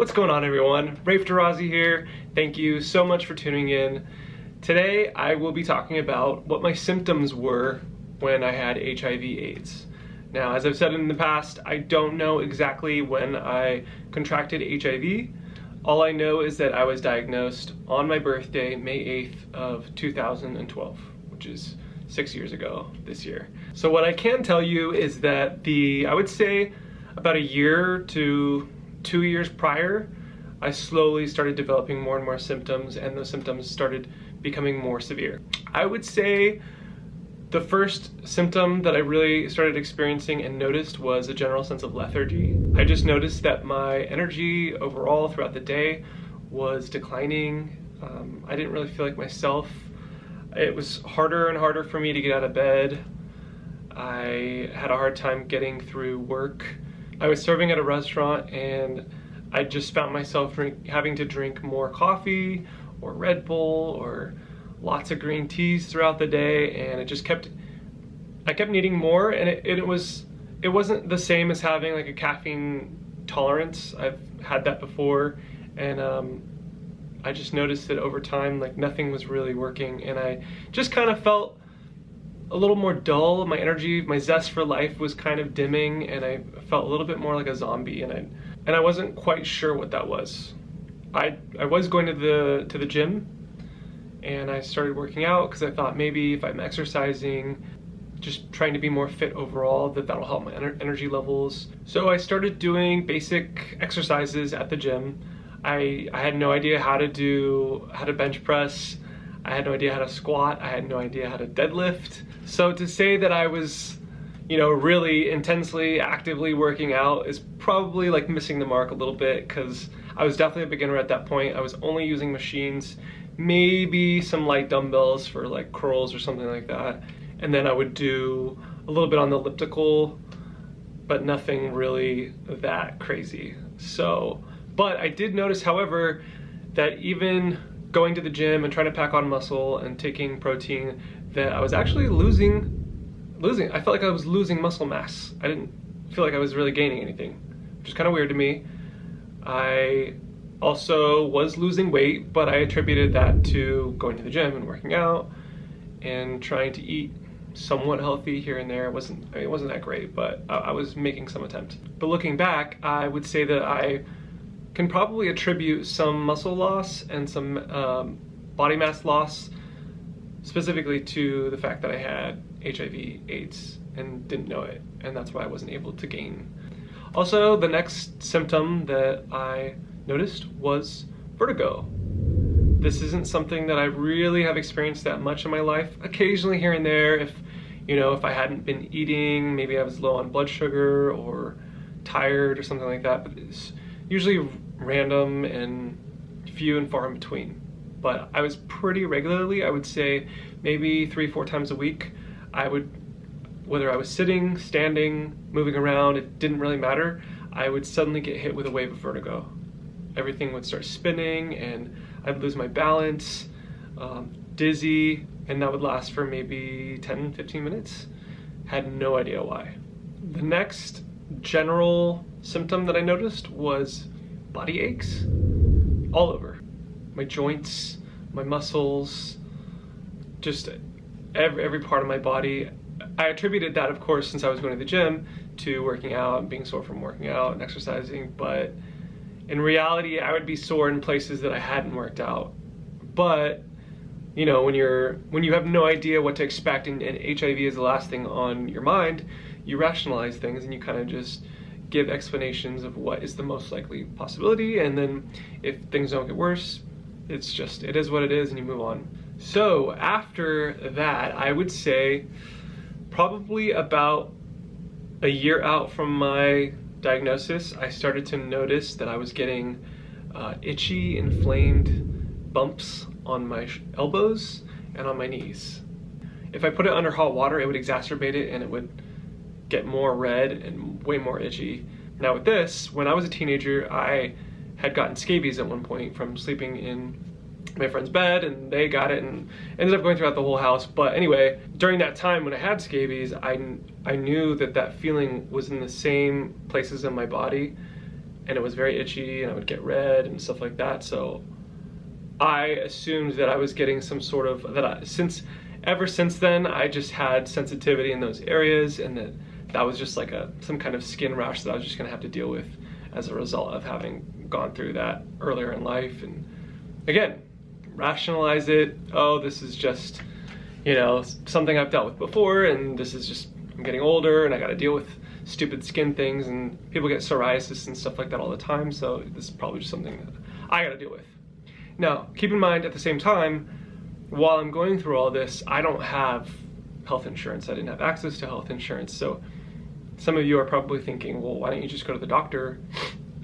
What's going on everyone? Rafe Tarazi here. Thank you so much for tuning in. Today I will be talking about what my symptoms were when I had HIV AIDS. Now as I've said in the past, I don't know exactly when I contracted HIV. All I know is that I was diagnosed on my birthday, May 8th of 2012, which is six years ago this year. So what I can tell you is that the, I would say about a year to two years prior, I slowly started developing more and more symptoms and those symptoms started becoming more severe. I would say the first symptom that I really started experiencing and noticed was a general sense of lethargy. I just noticed that my energy overall throughout the day was declining. Um, I didn't really feel like myself. It was harder and harder for me to get out of bed. I had a hard time getting through work. I was serving at a restaurant and I just found myself drink, having to drink more coffee or Red Bull or lots of green teas throughout the day and it just kept, I kept needing more and it, it was, it wasn't the same as having like a caffeine tolerance. I've had that before and um, I just noticed that over time like nothing was really working and I just kind of felt a little more dull. My energy, my zest for life was kind of dimming and I felt a little bit more like a zombie and I, and I wasn't quite sure what that was. I, I was going to the, to the gym and I started working out because I thought maybe if I'm exercising, just trying to be more fit overall, that that'll help my ener energy levels. So I started doing basic exercises at the gym. I, I had no idea how to do, how to bench press, I had no idea how to squat. I had no idea how to deadlift. So to say that I was, you know, really intensely, actively working out is probably like missing the mark a little bit because I was definitely a beginner at that point. I was only using machines, maybe some light dumbbells for like curls or something like that. And then I would do a little bit on the elliptical, but nothing really that crazy. So, but I did notice, however, that even going to the gym and trying to pack on muscle and taking protein that I was actually losing, losing, I felt like I was losing muscle mass. I didn't feel like I was really gaining anything, which is kind of weird to me. I also was losing weight, but I attributed that to going to the gym and working out and trying to eat somewhat healthy here and there. It wasn't, I mean, it wasn't that great, but I, I was making some attempt. But looking back, I would say that I can probably attribute some muscle loss and some um, body mass loss specifically to the fact that I had HIV AIDS and didn't know it and that's why I wasn't able to gain. Also the next symptom that I noticed was vertigo. This isn't something that I really have experienced that much in my life. Occasionally here and there if you know if I hadn't been eating maybe I was low on blood sugar or tired or something like that but it's usually random and few and far in between. But I was pretty regularly, I would say maybe three, four times a week, I would, whether I was sitting, standing, moving around, it didn't really matter, I would suddenly get hit with a wave of vertigo. Everything would start spinning and I'd lose my balance, um, dizzy, and that would last for maybe 10, 15 minutes. Had no idea why. The next general symptom that I noticed was body aches all over. My joints, my muscles, just every, every part of my body. I attributed that, of course, since I was going to the gym, to working out being sore from working out and exercising, but in reality, I would be sore in places that I hadn't worked out. But, you know, when you're, when you have no idea what to expect and, and HIV is the last thing on your mind, you rationalize things and you kind of just give explanations of what is the most likely possibility and then if things don't get worse it's just it is what it is and you move on. So after that i would say probably about a year out from my diagnosis i started to notice that i was getting uh, itchy inflamed bumps on my elbows and on my knees. If i put it under hot water it would exacerbate it and it would get more red and way more itchy. Now with this, when I was a teenager, I had gotten scabies at one point from sleeping in my friend's bed and they got it and ended up going throughout the whole house. But anyway, during that time when I had scabies, I, I knew that that feeling was in the same places in my body and it was very itchy and I would get red and stuff like that. So I assumed that I was getting some sort of that I, since ever since then I just had sensitivity in those areas and that that was just like a some kind of skin rash that I was just gonna have to deal with as a result of having gone through that earlier in life. And again rationalize it. Oh this is just you know something I've dealt with before and this is just I'm getting older and I gotta deal with stupid skin things and people get psoriasis and stuff like that all the time so this is probably just something that I gotta deal with. Now keep in mind at the same time while I'm going through all this I don't have health insurance. I didn't have access to health insurance. So some of you are probably thinking, well, why don't you just go to the doctor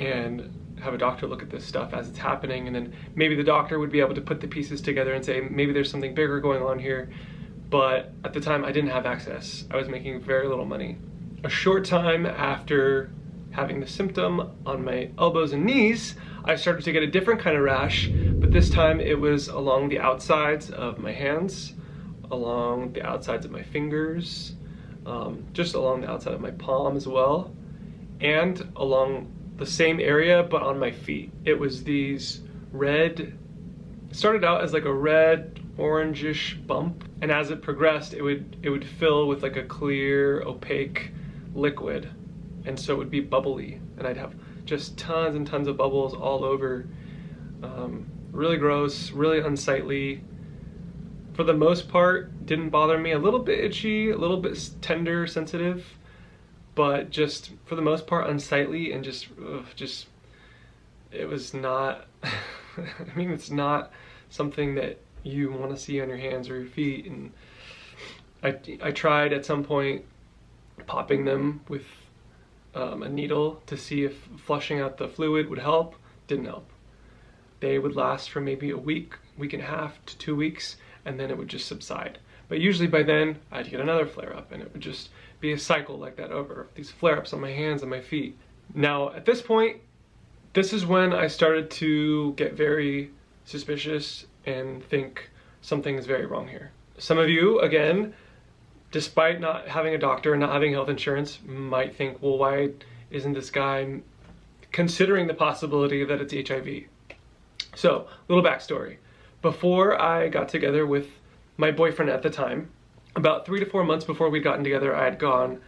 and have a doctor look at this stuff as it's happening? And then maybe the doctor would be able to put the pieces together and say maybe there's something bigger going on here. But at the time I didn't have access. I was making very little money. A short time after having the symptom on my elbows and knees I started to get a different kind of rash. But this time it was along the outsides of my hands along the outsides of my fingers um, just along the outside of my palm as well, and along the same area but on my feet. It was these red, started out as like a red orangish bump, and as it progressed, it would it would fill with like a clear, opaque liquid, and so it would be bubbly, and I'd have just tons and tons of bubbles all over. Um, really gross, really unsightly for the most part, didn't bother me. A little bit itchy, a little bit tender, sensitive, but just for the most part unsightly and just, ugh, just, it was not, I mean, it's not something that you want to see on your hands or your feet. And I, I tried at some point popping them with um, a needle to see if flushing out the fluid would help. Didn't help. They would last for maybe a week, week and a half to two weeks and then it would just subside. But usually by then, I'd get another flare up and it would just be a cycle like that over, these flare ups on my hands and my feet. Now, at this point, this is when I started to get very suspicious and think something is very wrong here. Some of you, again, despite not having a doctor and not having health insurance, might think, well, why isn't this guy considering the possibility that it's HIV? So, little backstory before I got together with my boyfriend at the time, about three to four months before we'd gotten together, I had gone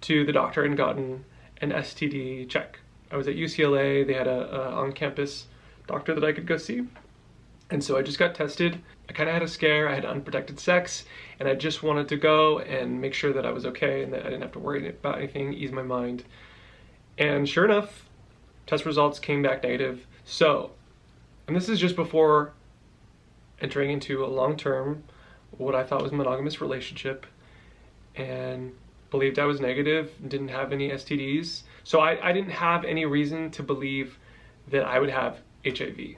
to the doctor and gotten an STD check. I was at UCLA, they had a, a on-campus doctor that I could go see. And so I just got tested. I kind of had a scare, I had unprotected sex, and I just wanted to go and make sure that I was okay and that I didn't have to worry about anything, ease my mind. And sure enough, test results came back negative. So, and this is just before entering into a long-term, what I thought was monogamous relationship and believed I was negative, didn't have any STDs. So I, I didn't have any reason to believe that I would have HIV.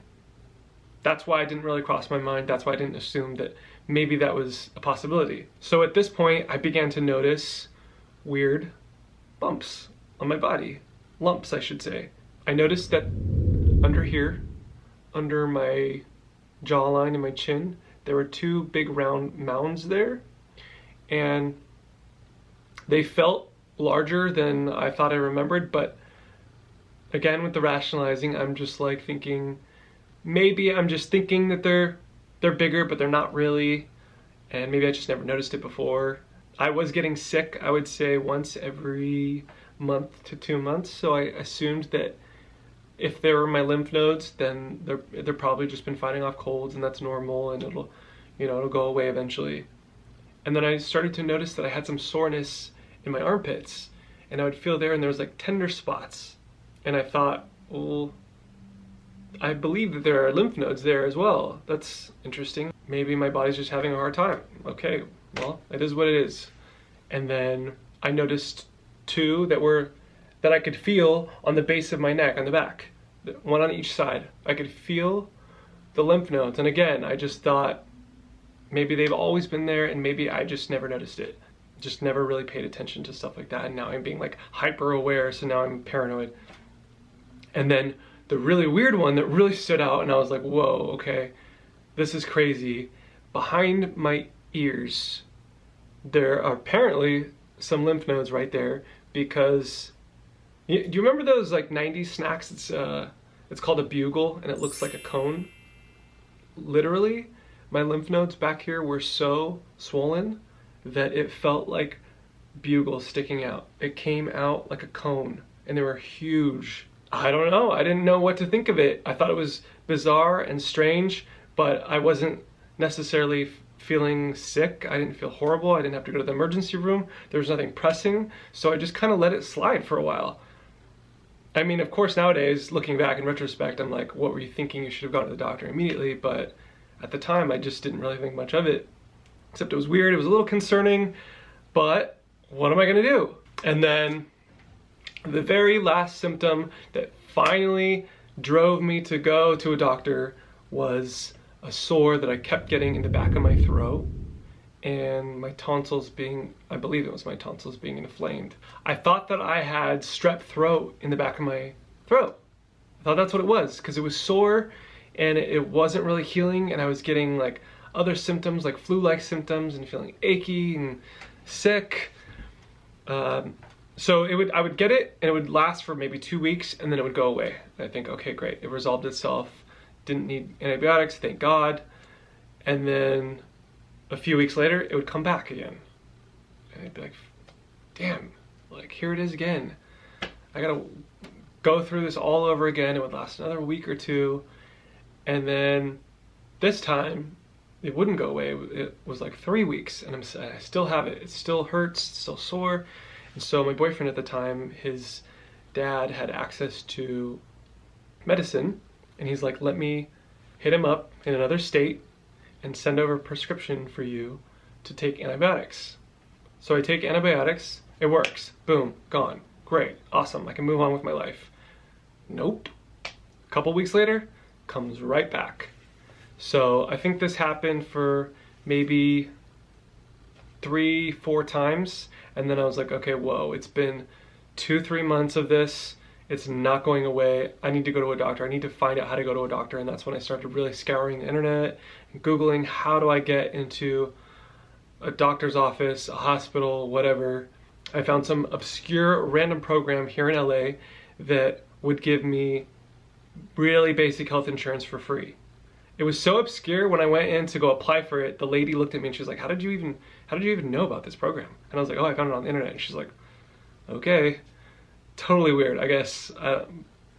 That's why it didn't really cross my mind. That's why I didn't assume that maybe that was a possibility. So at this point, I began to notice weird bumps on my body. Lumps, I should say. I noticed that under here, under my jawline and my chin, there were two big round mounds there. And they felt larger than I thought I remembered, but again with the rationalizing, I'm just like thinking maybe I'm just thinking that they're they're bigger, but they're not really. And maybe I just never noticed it before. I was getting sick, I would say once every month to two months, so I assumed that if they were my lymph nodes, then they're they're probably just been fighting off colds, and that's normal, and it'll, you know, it'll go away eventually. And then I started to notice that I had some soreness in my armpits, and I would feel there, and there was like tender spots, and I thought, well, I believe that there are lymph nodes there as well. That's interesting. Maybe my body's just having a hard time. Okay, well, it is what it is. And then I noticed two that were that I could feel on the base of my neck, on the back, one on each side. I could feel the lymph nodes. And again, I just thought maybe they've always been there and maybe I just never noticed it. Just never really paid attention to stuff like that. And now I'm being like hyper aware, so now I'm paranoid. And then the really weird one that really stood out and I was like, whoa, okay, this is crazy. Behind my ears, there are apparently some lymph nodes right there because Do you remember those like 90s snacks? It's, uh, it's called a bugle and it looks like a cone. Literally, my lymph nodes back here were so swollen that it felt like bugles sticking out. It came out like a cone and they were huge. I don't know. I didn't know what to think of it. I thought it was bizarre and strange, but I wasn't necessarily feeling sick. I didn't feel horrible. I didn't have to go to the emergency room. There was nothing pressing. So I just kind of let it slide for a while. I mean, of course, nowadays, looking back in retrospect, I'm like, what were you thinking? You should have gone to the doctor immediately. But at the time, I just didn't really think much of it. Except it was weird. It was a little concerning. But what am I going to do? And then the very last symptom that finally drove me to go to a doctor was a sore that I kept getting in the back of my throat and my tonsils being, I believe it was my tonsils being inflamed. I thought that I had strep throat in the back of my throat. I thought that's what it was because it was sore and it wasn't really healing and I was getting like other symptoms like flu-like symptoms and feeling achy and sick. Um, so it would, I would get it and it would last for maybe two weeks and then it would go away. And I think, okay, great, it resolved itself. Didn't need antibiotics, thank God. And then a few weeks later, it would come back again. And I'd be like, damn, like here it is again. I gotta go through this all over again. It would last another week or two. And then this time, it wouldn't go away. It was like three weeks and I'm, I still have it. It still hurts, still sore. And so my boyfriend at the time, his dad had access to medicine and he's like, let me hit him up in another state and send over a prescription for you to take antibiotics. So I take antibiotics, it works, boom, gone, great, awesome, I can move on with my life. Nope. A couple weeks later, comes right back. So I think this happened for maybe three, four times. And then I was like, okay, whoa, it's been two, three months of this. It's not going away. I need to go to a doctor. I need to find out how to go to a doctor. And that's when I started really scouring the internet Googling how do I get into a doctor's office, a hospital, whatever. I found some obscure random program here in LA that would give me really basic health insurance for free. It was so obscure when I went in to go apply for it, the lady looked at me and she was like, how did you even, how did you even know about this program? And I was like, oh, I found it on the internet. And she's like, okay. Totally weird, I guess. Uh,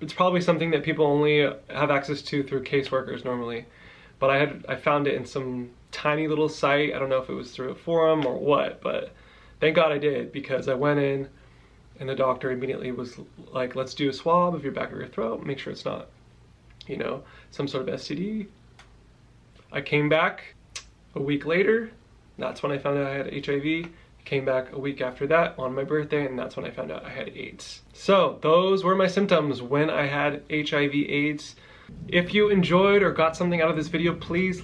it's probably something that people only have access to through caseworkers normally. But I had, I found it in some tiny little site. I don't know if it was through a forum or what, but thank God I did because I went in and the doctor immediately was like, let's do a swab of your back of your throat, make sure it's not, you know, some sort of STD. I came back a week later. That's when I found out I had HIV. Came back a week after that on my birthday and that's when I found out I had AIDS. So those were my symptoms when I had HIV AIDS. If you enjoyed or got something out of this video, please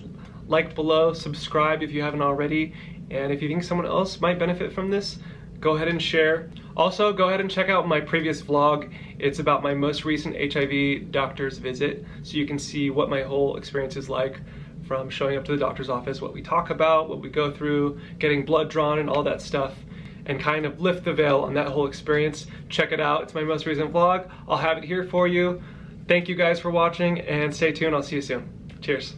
like below, subscribe if you haven't already, and if you think someone else might benefit from this, go ahead and share. Also, go ahead and check out my previous vlog. It's about my most recent HIV doctor's visit, so you can see what my whole experience is like from showing up to the doctor's office, what we talk about, what we go through, getting blood drawn and all that stuff, and kind of lift the veil on that whole experience. Check it out, it's my most recent vlog. I'll have it here for you. Thank you guys for watching and stay tuned, I'll see you soon. Cheers.